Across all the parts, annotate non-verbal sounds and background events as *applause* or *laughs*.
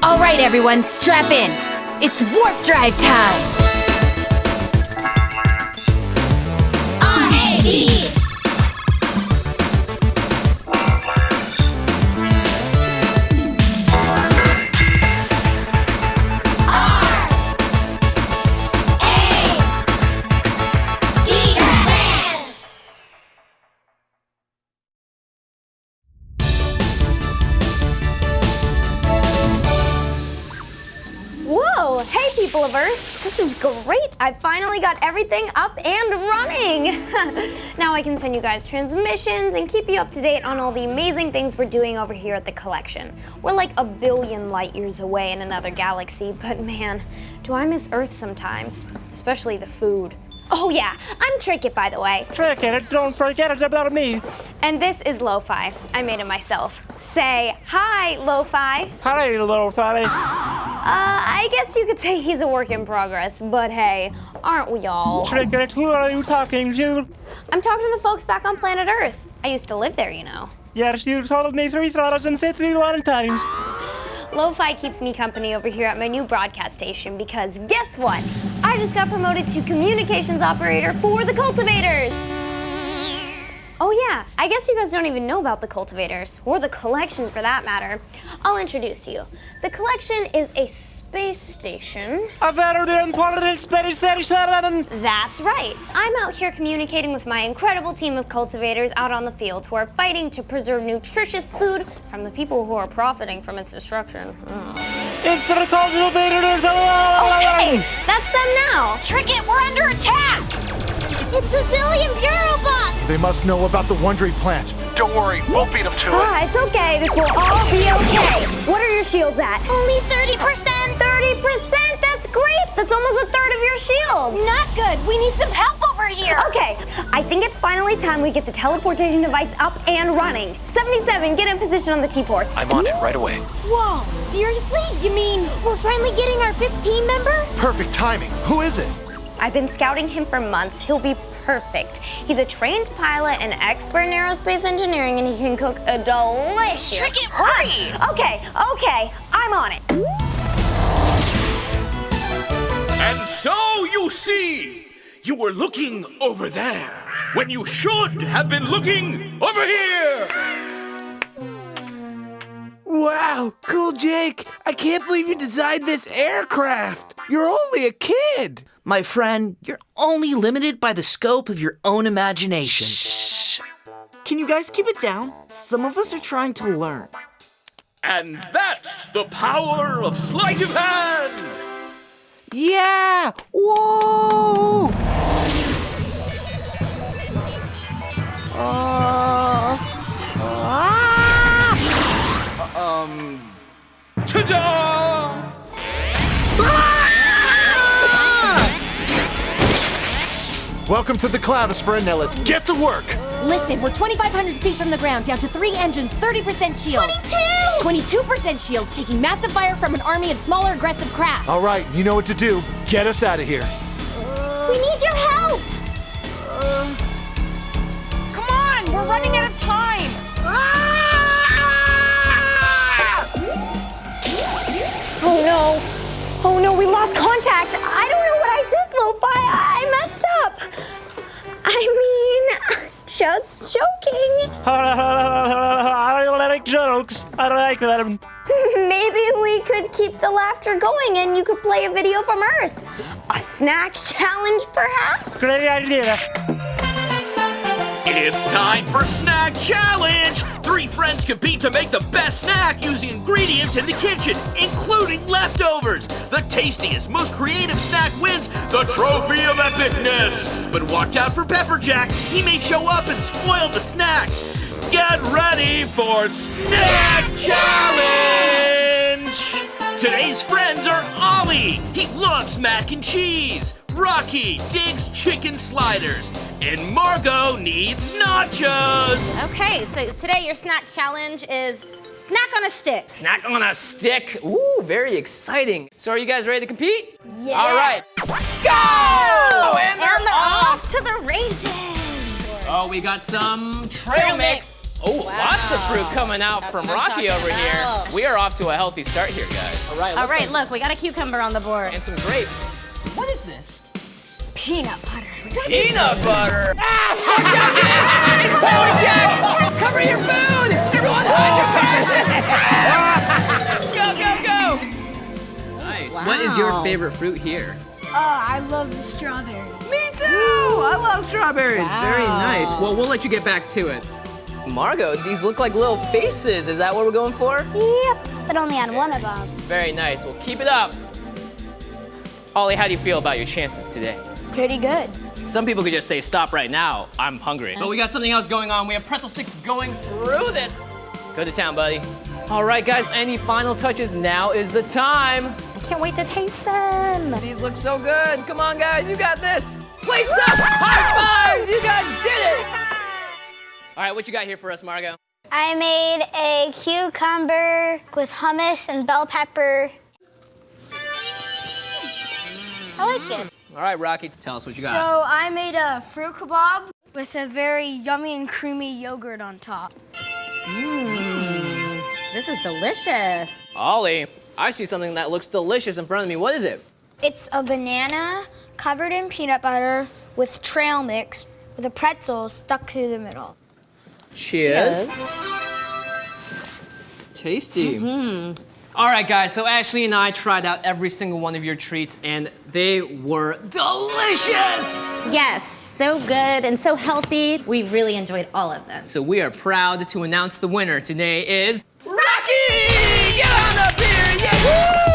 All right, everyone, strap in. It's warp drive time. Hey, people of Earth! This is great! I finally got everything up and running! *laughs* now I can send you guys transmissions and keep you up to date on all the amazing things we're doing over here at the collection. We're like a billion light years away in another galaxy, but man, do I miss Earth sometimes. Especially the food. Oh yeah, I'm Trinket by the way. Trinket, don't forget it's about me. And this is Lo-Fi. I made it myself. Say hi, Lo-Fi. Hi. Uh, Uh, I guess you could say he's a work in progress, but hey, aren't we all? Trinket, who are you talking to? I'm talking to the folks back on planet Earth. I used to live there, you know. Yes, you told me 3,051 times. *gasps* Lo-Fi keeps me company over here at my new broadcast station because guess what? I just got promoted to communications operator for the cultivators. Oh yeah, I guess you guys don't even know about the cultivators, or the collection for that matter. I'll introduce you. The collection is a space station. A very important space station. That's right. I'm out here communicating with my incredible team of cultivators out on the field who are fighting to preserve nutritious food from the people who are profiting from its destruction. Mm. It's the cultivators. Oh, hey, that's them now. Trinket, we're under attack! It's civilian bureau bots! They must know about the Wondry plant. Don't worry, we'll beat them to it. Ah, it's okay. This will all be okay. What are your shields at? Only 30%! 30%? That's great. That's almost a third of your shields. Not good. We need some help over here. Okay, I think it's finally time we get the teleportation device up and running. 77, get in position on the T-ports. I'm on it right away. Whoa, seriously? You mean we're finally getting our 15 member? Perfect timing. Who is it? I've been scouting him for months. He'll be perfect. He's a trained pilot and expert in aerospace engineering, and he can cook a delicious. Trinket, hurry! Okay, okay, I'm on it. And so you see, you were looking over there when you should have been looking over here. Wow, cool, Jake. I can't believe you designed this aircraft. You're only a kid. My friend, you're only limited by the scope of your own imagination. Shh! Can you guys keep it down? Some of us are trying to learn. And that's the power of sleight of hand. Yeah! Whoa! Uh, ah! Um, ta-da! Welcome to the Cloudosphere. Now let's get to work. Listen, we're 2,500 feet from the ground, down to three engines, 30% shields. 22! 22% shields, taking massive fire from an army of smaller aggressive crafts. All right, you know what to do. Get us out of here. We need your help! Uh, come on, we're running out of time! Oh no. Oh no, we lost contact. I don't know I. I messed up. I mean, just joking. I like jokes. I like them. *laughs* Maybe we could keep the laughter going and you could play a video from Earth. A snack challenge, perhaps? Great idea. It's time for Snack Challenge! Three friends compete to make the best snack using ingredients in the kitchen, including leftovers. The tastiest, most creative snack wins the Trophy of Epicness. But watch out for Pepperjack. He may show up and spoil the snacks. Get ready for Snack Challenge! Today's friends are Ollie. He loves mac and cheese. Rocky digs chicken sliders. And Margot needs nachos. Okay, so today your snack challenge is snack on a stick. Snack on a stick. Ooh, very exciting. So are you guys ready to compete? Yeah. All right. Go! Oh, and they're, And they're off to the races. Oh, we got some trail mix. Oh, lots of fruit coming out from Rocky over here. We are off to a healthy start here, guys. All right. All right, like- look, we got a cucumber on the board. And some grapes. What is this? Peanut butter. Peanut butter. Ah, watch Jack! It's *laughs* Pony Jack! Cover your food! Everyone hide your passions! go, go, go! Nice. What is your favorite fruit here? Oh, I love the strawberries. Me too! Ooh, I love strawberries. Very nice. Well, we'll let you get back to it. Margot, these look like little faces. Is that what we're going for? Yep, but only on one of them. Very nice. Well, keep it up. Ollie, how do you feel about your chances today? Pretty good. Some people could just say, stop right now, I'm hungry. But we got something else going on. We have pretzel sticks going through this. Go to town, buddy. All right, guys, any final touches? Now is the time. I can't wait to taste them. These look so good. Come on, guys, you got this. Plates up, high fives, you guys did it. All right, what you got here for us, Margot? I made a cucumber with hummus and bell pepper. I like it. All right, Rocky, tell us what you got. So I made a fruit kebab with a very yummy and creamy yogurt on top. Mmm, this is delicious. Ollie, I see something that looks delicious in front of me. What is it? It's a banana covered in peanut butter with trail mix with a pretzel stuck through the middle. Cheers. Tasty. Mm-hmm. All right, guys, so Ashley and I tried out every single one of your treats, and they were delicious. Yes, so good and so healthy. We really enjoyed all of them. So we are proud to announce the winner today is Rocky! Get on up here! Yeah! Woo!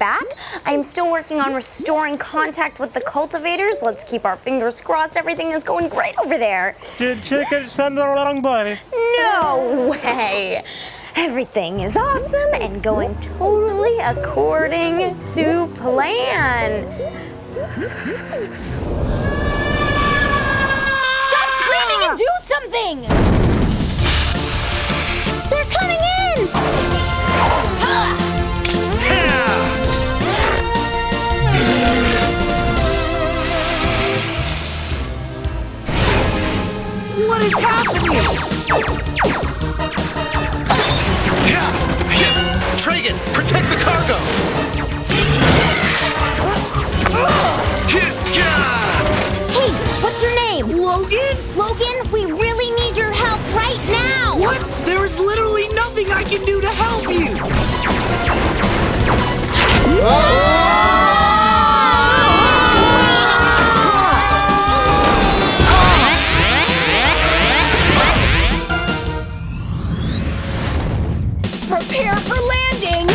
Back. I am still working on restoring contact with the cultivators. Let's keep our fingers crossed everything is going great over there. Did chicken spend a long body? No way. Everything is awesome and going totally according to plan. Stop screaming and do something! They're coming in! Prepare for landing!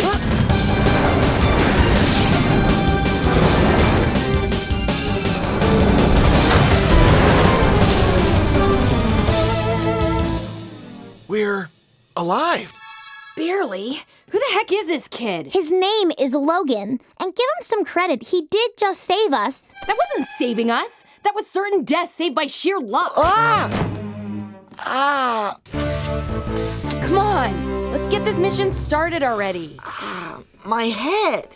We're alive. Barely. Who the heck is this kid? His name is Logan, and give him some credit, he did just save us. That wasn't saving us. That was certain death saved by sheer luck. Ah! Ah! Come on, let's get this mission started already. Ah, *sighs* my head!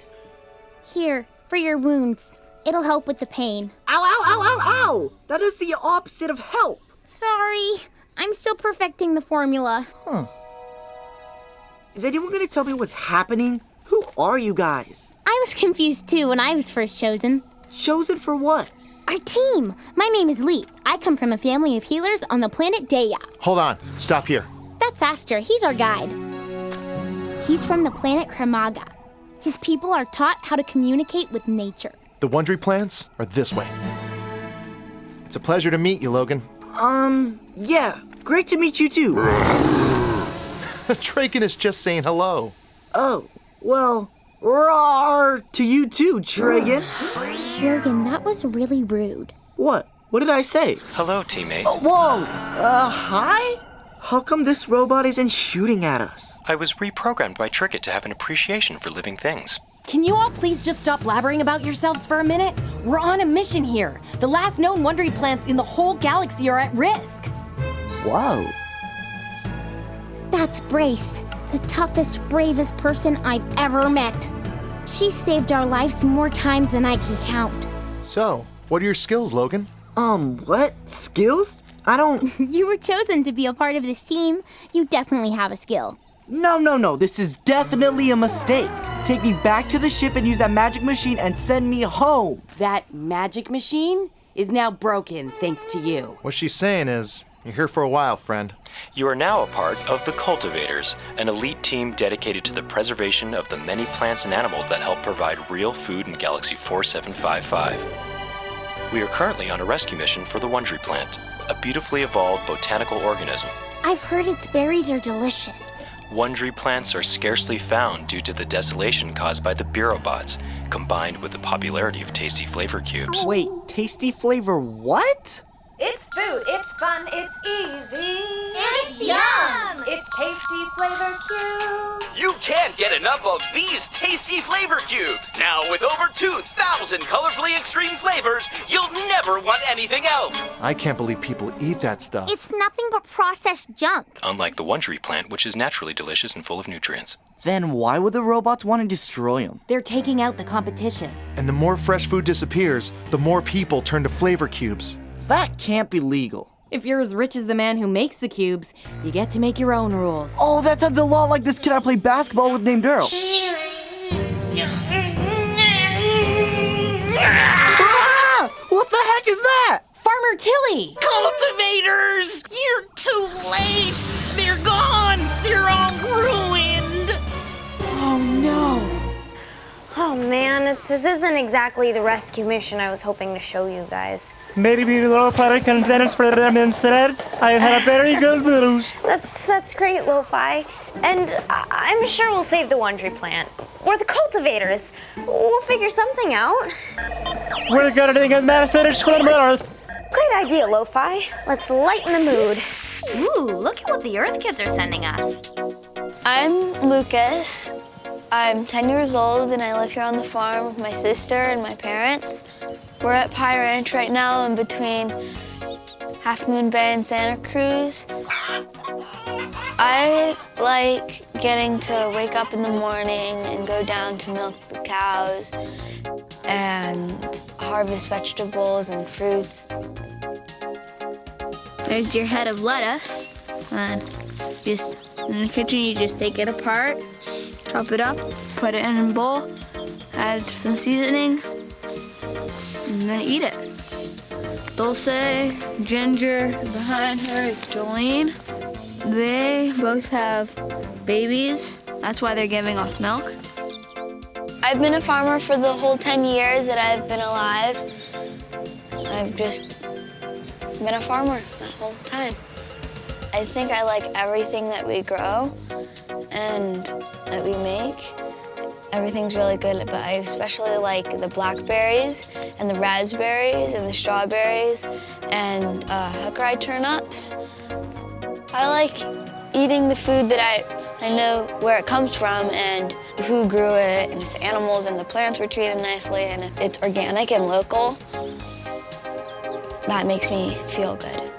Here, for your wounds. It'll help with the pain. Ow, ow, ow, ow, ow! That is the opposite of help! Sorry, I'm still perfecting the formula. Is anyone gonna tell me what's happening? Who are you guys? I was confused too when I was first chosen. Chosen for what? Our team! My name is Lee. I come from a family of healers on the planet Daya. Hold on. Stop here. That's Aster. He's our guide. He's from the planet Kramaga. His people are taught how to communicate with nature. The Wondry plants are this way. It's a pleasure to meet you, Logan. Um, yeah. Great to meet you too. *laughs* Traken is just saying hello. Oh, well, roar to you too, Tragan. *sighs* Logan, that was really rude. What? What did I say? Hello, teammate. Oh, whoa! Uh, hi? How come this robot isn't shooting at us? I was reprogrammed by Trinket to have an appreciation for living things. Can you all please just stop blabbering about yourselves for a minute? We're on a mission here. The last known Wondery plants in the whole galaxy are at risk. Whoa. That's Brace, the toughest, bravest person I've ever met. She saved our lives more times than I can count. So, what are your skills, Logan? Um, what? Skills? I don't. *laughs* you were chosen to be a part of this team. You definitely have a skill. No, no, no. This is definitely a mistake. Take me back to the ship and use that magic machine and send me home. That magic machine is now broken thanks to you. What she's saying is, you're here for a while, friend. You are now a part of the Cultivators, an elite team dedicated to the preservation of the many plants and animals that help provide real food in Galaxy 4755. We are currently on a rescue mission for the Wondry plant, a beautifully evolved botanical organism. I've heard its berries are delicious. Wondry plants are scarcely found due to the desolation caused by the Bureaubots, combined with the popularity of tasty flavor cubes. Wait, tasty flavor what? It's food, it's fun, it's easy. It's yum! It's tasty flavor cubes. You can't get enough of these tasty flavor cubes. Now, with over 2,000 colorfully extreme flavors, you'll never want anything else. I can't believe people eat that stuff. It's nothing but processed junk. Unlike the Wondry plant, which is naturally delicious and full of nutrients. Then why would the robots want to destroy them? They're taking out the competition. And the more fresh food disappears, the more people turn to flavor cubes. That can't be legal. If you're as rich as the man who makes the cubes, you get to make your own rules. Oh, that sounds a lot like this kid I play basketball with named Earl. ah! What the heck is that? Farmer Tilly! Cultivators! You're too late! This isn't exactly the rescue mission I was hoping to show you guys. Maybe low product containers for them instead. I have very good news. That's that's great, Lo-Fi. And I- I'm sure we'll save the Wondry plant. Or the cultivators. We'll figure something out. We're gonna get a message from Earth. Great idea, Lo-Fi. Let's lighten the mood. Ooh, look at what the Earth Kids are sending us. I'm Lucas. I'm 10 years old and I live here on the farm with my sister and my parents. We're at Pie Ranch right now in between Half Moon Bay and Santa Cruz. I like getting to wake up in the morning and go down to milk the cows and harvest vegetables and fruits. There's your head of lettuce. And just in the kitchen, you just take it apart, chop it up, put it in a bowl, add some seasoning, and then eat it. Dulce, Ginger, behind her is Jolene. They both have babies. That's why they're giving off milk. I've been a farmer for the whole 10 years that I've been alive. I've just been a farmer that whole time. I think I like everything that we grow and that we make. Everything's really good, but I especially like the blackberries and the raspberries and the strawberries and uh, Hakurei turnips. I like eating the food that I, I know where it comes from and who grew it and if the animals and the plants were treated nicely and if it's organic and local. That makes me feel good.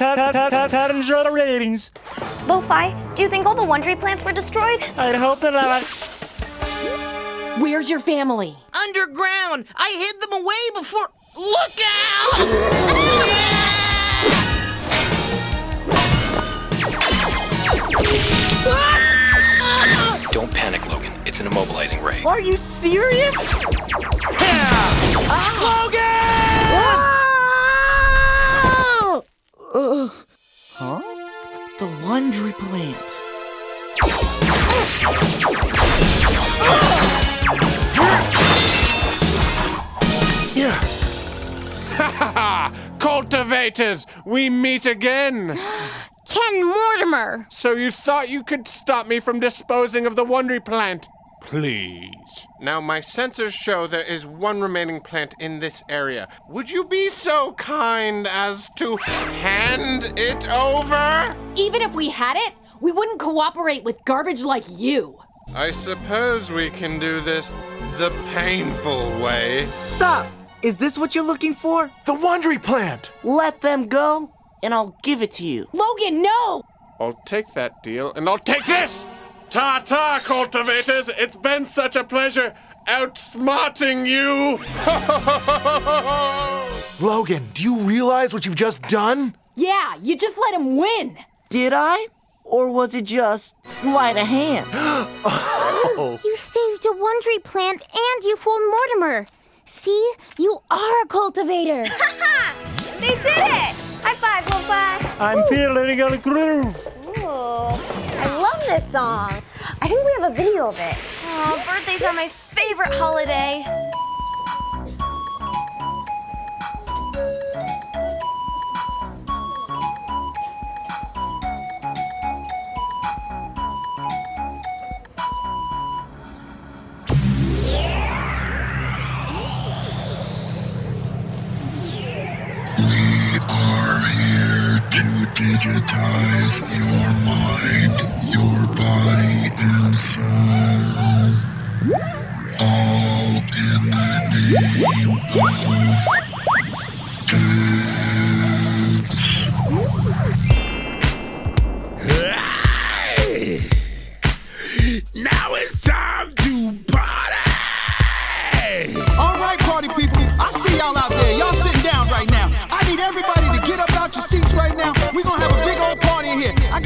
Enjoy the ratings. Lo-Fi, do you think all the Wondery plants were destroyed? I hope not. Where's your family? Underground! I hid them away before. Look out! *laughs* Don't panic, Logan. It's an immobilizing ray. Are you serious? Ah. Ah. Uh, huh? The Wondery plant. Yeah. Ha ha ha! Cultivators, we meet again! *gasps* Ken Mortimer! So you thought you could stop me from disposing of the Wondery plant? Please. Now, my sensors show there is one remaining plant in this area. Would you be so kind as to hand it over? Even if we had it, we wouldn't cooperate with garbage like you. I suppose we can do this the painful way. Stop! Is this what you're looking for? The Wondery plant! Let them go, and I'll give it to you. Logan, no! I'll take that deal, and I'll take this! Ta ta, cultivators! It's been such a pleasure outsmarting you! *laughs* Logan, do you realize what you've just done? Yeah, you just let him win. Did I? Or was it just sleight of hand? *gasps* oh. You saved a Wondery plant and you fooled Mortimer. See, you are a cultivator. *laughs* they did it! High five, Lo-Fi! I'm feeling a groove. Ooh, I love this song. I think we have a video of it. Oh, birthdays are my favorite holiday. Digitize your mind, your body, and soul. All in the name of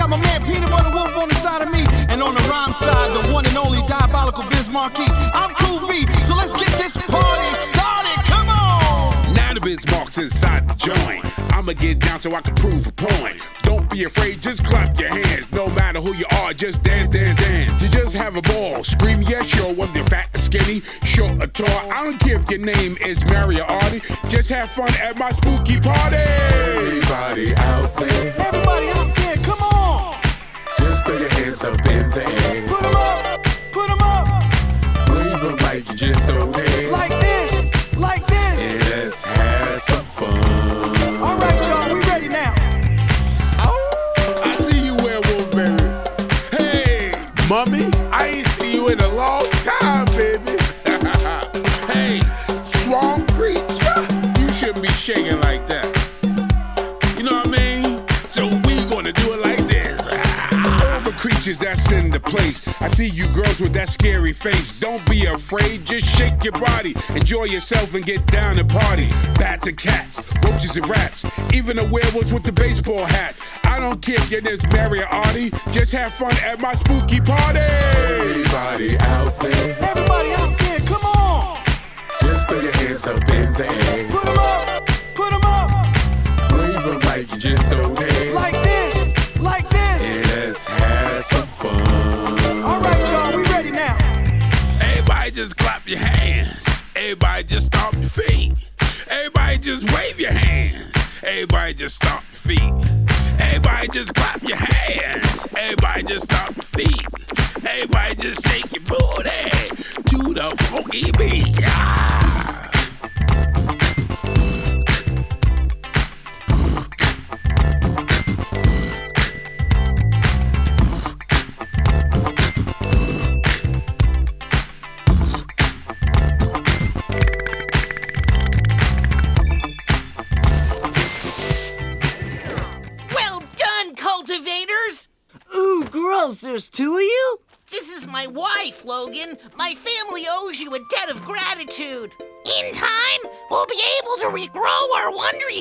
got my man Peanut Butter Wolf on the side of me, and on the rhyme side, the one and only Diabolical Biz Markie. I'm Cool V, so let's get this party started. Come on! Now the biz marks inside the joint. I'ma get down so I can prove a point. Don't be afraid, just clap your hands. No matter who you are, just dance, dance, dance. You just have a ball. Scream yes, yo, whether you're fat or skinny, short or tall. I don't care if your name is Mary or Artie. Just have fun at my spooky party. Everybody out there. Everybody throw your hands up in the air. Your body. Enjoy yourself and get down and party. Bats and cats, roaches and rats, even the werewolves with the baseball hats. I don't care if your name's Mary or Artie, just have fun at my spooky party. Everybody out there, Everybody out there, come on! just throw your hands up in the air. Put them up! Put 'em up! Wave 'em like you just don't just clap your hands. Everybody just stomp your feet. Everybody just wave your hands. Everybody just stomp your feet. Everybody just clap your hands. Everybody just stomp your feet. Everybody just shake your booty to the funky beat. Ah.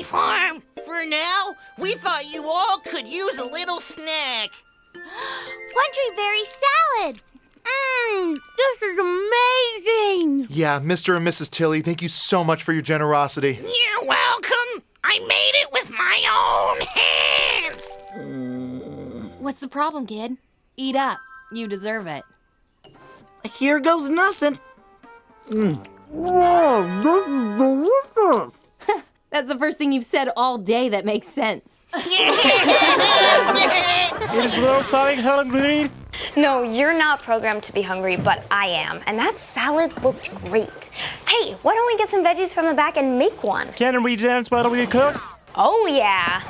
Farm. For now, we thought you all could use a little snack. *gasps* Wondery berry salad. Mmm, this is amazing. Yeah, Mr. and Mrs. Tilly, thank you so much for your generosity. You're welcome. I made it with my own hands. What's the problem, kid? Eat up. You deserve it. Here goes nothing. Mm. Whoa, this is delicious. That's the first thing you've said all day that makes sense. It is well flying hungry. No, you're not programmed to be hungry, but I am. And that salad looked great. Hey, why don't we get some veggies from the back and make one? Can we dance while we cook? Oh, yeah.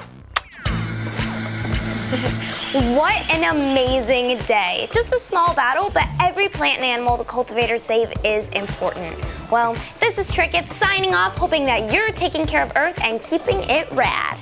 *laughs* what an amazing day. Just a small battle, but every plant and animal the cultivators save is important. Well, this is Trinket signing off, hoping that you're taking care of Earth and keeping it rad.